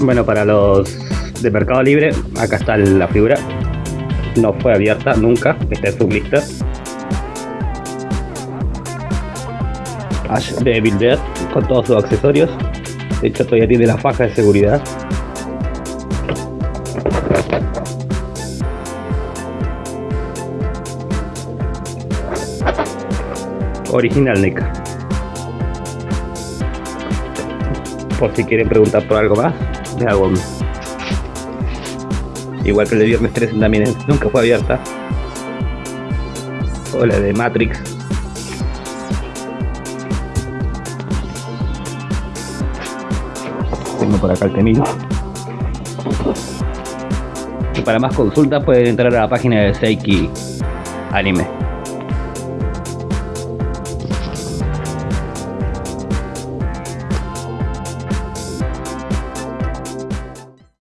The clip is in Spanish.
Bueno, para los de Mercado Libre, acá está la figura. No fue abierta nunca, está en su lista. Ash de Evil Dead con todos sus accesorios. De hecho, todavía tiene la faja de seguridad. Original NECA. Por si quieren preguntar por algo más, de hago Igual que el de Viernes 13 también nunca fue abierta. O la de Matrix. Tengo por acá el temido. Y para más consultas pueden entrar a la página de Seiki Anime.